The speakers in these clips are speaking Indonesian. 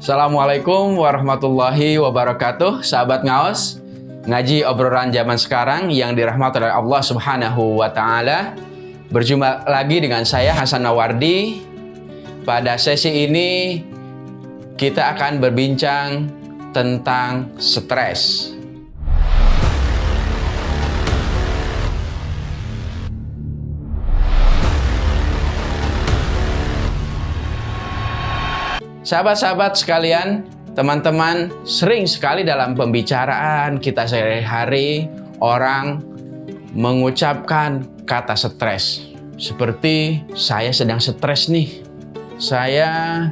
Assalamualaikum warahmatullahi wabarakatuh. Sahabat ngaos Ngaji obrolan zaman sekarang yang dirahmati oleh Allah subhanahu wa ta'ala. Berjumpa lagi dengan saya Hasan Nawardi. Pada sesi ini kita akan berbincang tentang stres Sahabat-sahabat sekalian, teman-teman, sering sekali dalam pembicaraan kita sehari-hari orang mengucapkan kata stres. Seperti saya sedang stres nih. Saya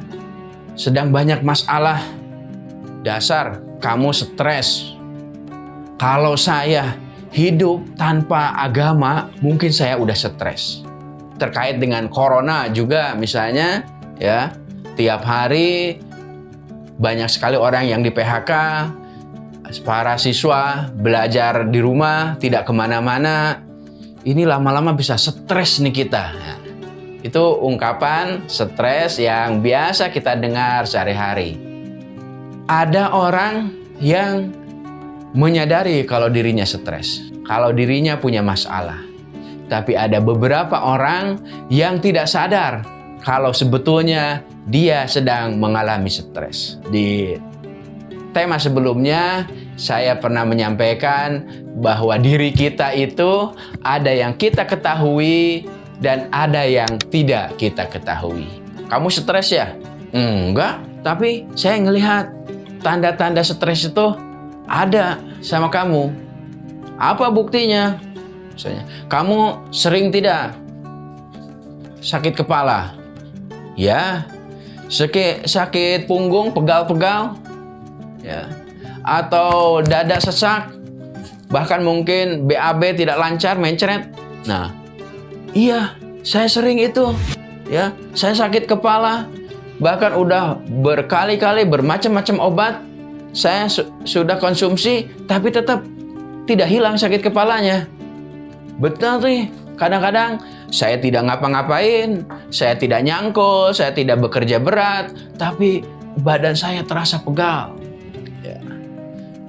sedang banyak masalah. Dasar kamu stres. Kalau saya hidup tanpa agama, mungkin saya udah stres. Terkait dengan corona juga misalnya, ya Tiap hari banyak sekali orang yang di PHK, para siswa belajar di rumah, tidak ke mana-mana. Ini lama-lama bisa stres nih kita. itu ungkapan stres yang biasa kita dengar sehari-hari. Ada orang yang menyadari kalau dirinya stres, kalau dirinya punya masalah. Tapi ada beberapa orang yang tidak sadar kalau sebetulnya dia sedang mengalami stres. Di tema sebelumnya, saya pernah menyampaikan bahwa diri kita itu ada yang kita ketahui dan ada yang tidak kita ketahui. Kamu stres ya? Enggak, tapi saya ngelihat tanda-tanda stres itu ada sama kamu. Apa buktinya? Misalnya, kamu sering tidak sakit kepala? Ya, sakit sakit punggung pegal-pegal. Ya. Atau dada sesak. Bahkan mungkin BAB tidak lancar mencret. Nah iya saya sering itu. Ya saya sakit kepala. Bahkan udah berkali-kali bermacam-macam obat. Saya su sudah konsumsi tapi tetap tidak hilang sakit kepalanya. Betul nih kadang-kadang saya tidak ngapa-ngapain, saya tidak nyangkul, saya tidak bekerja berat, tapi badan saya terasa pegal. Ya.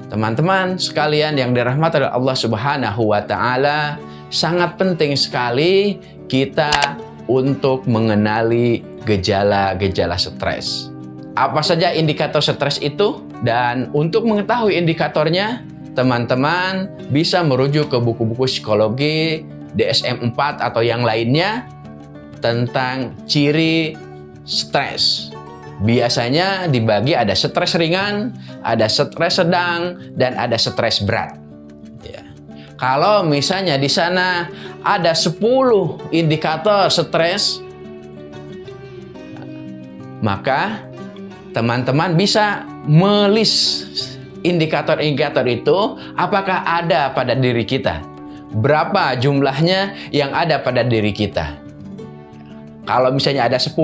Teman-teman sekalian yang dirahmati oleh Allah Subhanahu wa taala, sangat penting sekali kita untuk mengenali gejala-gejala stres. Apa saja indikator stres itu? Dan untuk mengetahui indikatornya, teman-teman bisa merujuk ke buku-buku psikologi DSM-4 atau yang lainnya tentang ciri stres. Biasanya dibagi ada stres ringan, ada stres sedang, dan ada stres berat. Ya. Kalau misalnya di sana ada 10 indikator stres, maka teman-teman bisa melis indikator-indikator itu apakah ada pada diri kita berapa jumlahnya yang ada pada diri kita. Kalau misalnya ada 10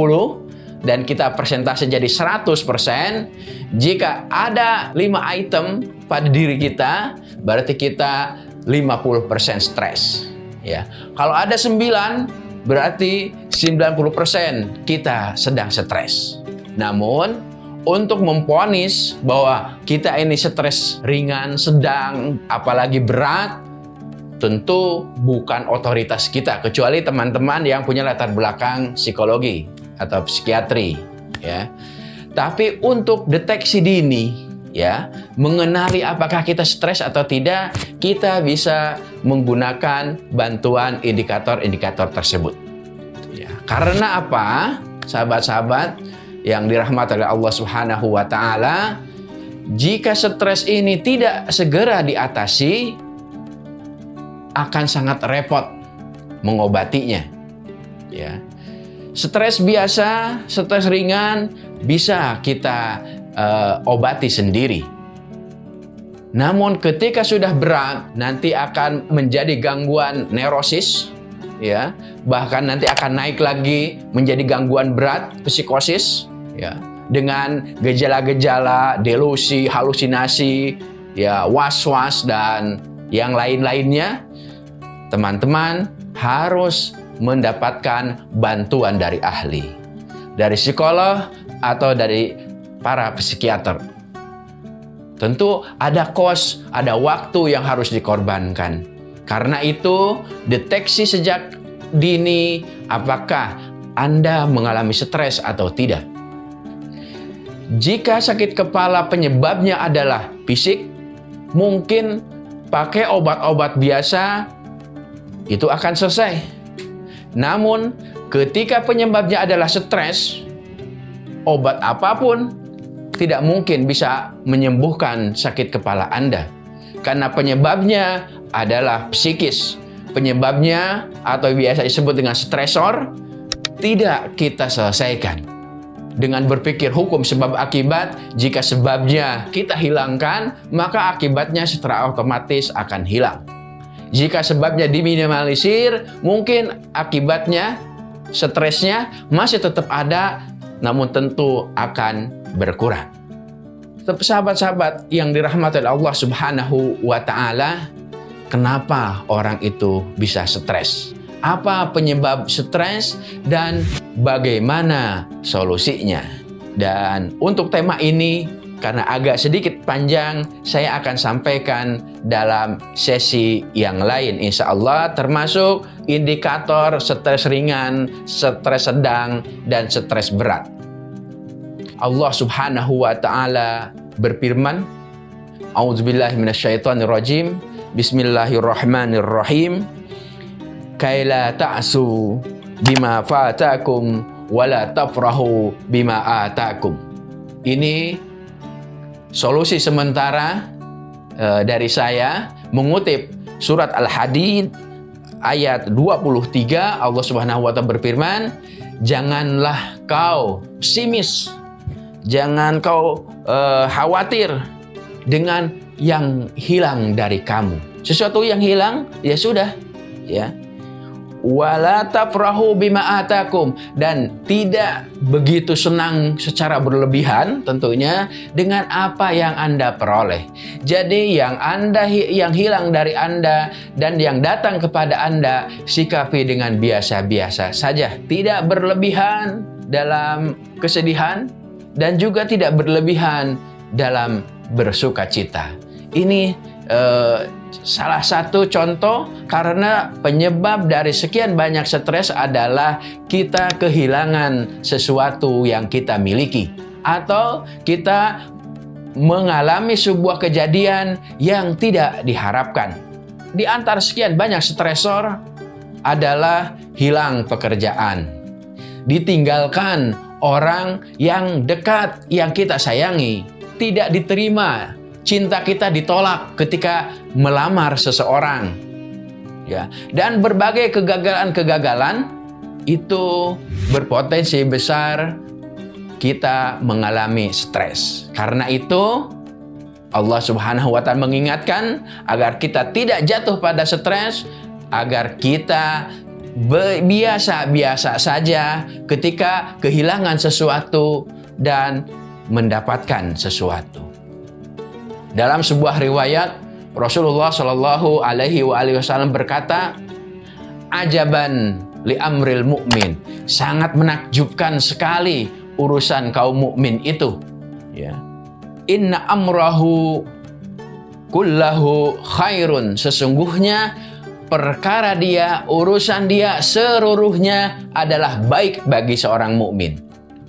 dan kita persentase jadi 100%, jika ada 5 item pada diri kita, berarti kita 50% stres. Ya. Kalau ada 9, berarti 90% kita sedang stres. Namun, untuk memponis bahwa kita ini stres ringan, sedang, apalagi berat, tentu bukan otoritas kita kecuali teman-teman yang punya latar belakang psikologi atau psikiatri ya. Tapi untuk deteksi dini ya, mengenali apakah kita stres atau tidak, kita bisa menggunakan bantuan indikator-indikator tersebut. Ya, karena apa? Sahabat-sahabat yang dirahmati oleh Allah Subhanahu wa taala, jika stres ini tidak segera diatasi, akan sangat repot mengobatinya. Ya. Stres biasa, stres ringan bisa kita uh, obati sendiri. Namun ketika sudah berat, nanti akan menjadi gangguan neurosis, ya, bahkan nanti akan naik lagi menjadi gangguan berat psikosis, ya, dengan gejala-gejala delusi, halusinasi, ya, was-was dan yang lain-lainnya teman-teman harus mendapatkan bantuan dari ahli, dari psikolog atau dari para psikiater. Tentu ada kos, ada waktu yang harus dikorbankan. Karena itu, deteksi sejak dini apakah Anda mengalami stres atau tidak. Jika sakit kepala penyebabnya adalah fisik, mungkin pakai obat-obat biasa itu akan selesai. Namun, ketika penyebabnya adalah stres, obat apa pun tidak mungkin bisa menyembuhkan sakit kepala Anda. Karena penyebabnya adalah psikis. Penyebabnya atau biasa disebut dengan stresor tidak kita selesaikan. Dengan berpikir hukum sebab akibat, jika sebabnya kita hilangkan, maka akibatnya secara otomatis akan hilang. Jika sebabnya diminimalisir, mungkin akibatnya, stresnya masih tetap ada, namun tentu akan berkurang. Sahabat-sahabat yang dirahmati Allah Subhanahu wa taala, kenapa orang itu bisa stres? Apa penyebab stres dan bagaimana solusinya? Dan untuk tema ini karena agak sedikit panjang, saya akan sampaikan dalam sesi yang lain insya Allah termasuk indikator stres ringan, stres sedang, dan stres berat. Allah Subhanahu wa taala berfirman, A'udzubillahi minasyaitonirrajim. Bismillahirrahmanirrahim. Kaila ta'su bima fatakum wala tafrahu bima atakum. Ini solusi sementara uh, dari saya mengutip surat Al-Hadid ayat 23 Allah Subhanahu wa taala berfirman, "Janganlah kau pesimis Jangan kau uh, khawatir dengan yang hilang dari kamu. Sesuatu yang hilang, ya sudah. Ya, wala tafrahu bima atakum dan tidak begitu senang secara berlebihan tentunya dengan apa yang Anda peroleh. Jadi yang Anda yang hilang dari Anda dan yang datang kepada Anda sikapi dengan biasa-biasa saja, tidak berlebihan dalam kesedihan, dan juga tidak berlebihan dalam bersuka cita. Ini eh, salah satu contoh karena penyebab dari sekian banyak stres adalah kita kehilangan sesuatu yang kita miliki. Atau kita mengalami sebuah kejadian yang tidak diharapkan. Di antara sekian banyak stresor adalah hilang pekerjaan, ditinggalkan orang yang dekat, yang kita sayangi, tidak diterima, cinta kita ditolak ketika melamar seseorang. Ya, dan berbagai kegagalan-kegagalan itu berpotensi besar kita mengalami stres. Karena itu Allah Subhanahu wa taala mengingatkan agar kita tidak jatuh pada stres, agar kita biasa-biasa saja ketika kehilangan sesuatu dan mendapatkan sesuatu. Dalam sebuah riwayat Rasulullah Shallallahu Alaihi Wasallam berkata, "Ajaban li amril mukmin." Sangat menakjubkan sekali urusan kaum mukmin itu. Ya. Inna amrahu kullahu khairun. Sesungguhnya perkara dia, urusan dia seluruhnya adalah baik bagi seorang mukmin.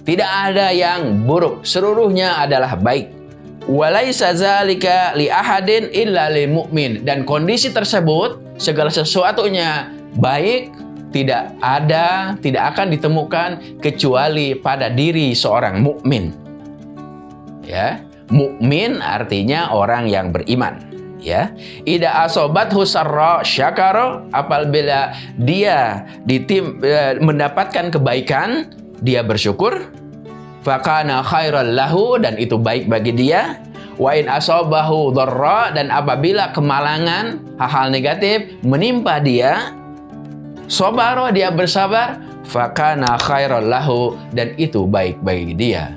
Tidak ada yang buruk, seluruhnya adalah baik. Walaisa zalika li ahadin illa mu'min dan kondisi tersebut segala sesuatunya baik tidak ada, tidak akan ditemukan kecuali pada diri seorang mukmin. Ya, mukmin artinya orang yang beriman ya ida asobat husarro syakaro apabila dia ditim, e, mendapatkan kebaikan dia bersyukur fakana khairal lahu dan itu baik bagi dia. Wa in asobahu dharra dan apabila kemalangan hal-hal negatif menimpa dia sobaro dia bersabar fakana khairal lahu dan itu baik bagi dia.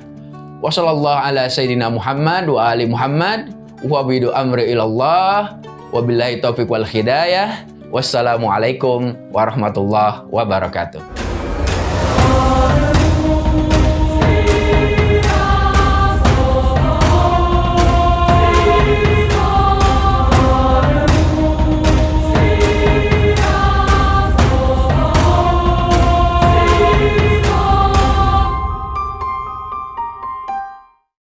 Wassalamualaikum ala sayyidina Muhammad wa ali Muhammad wa bidu amri ilallah wabillahi taufiq wal hidayah. Wassalamualaikum warahmatullahi wabarakatuh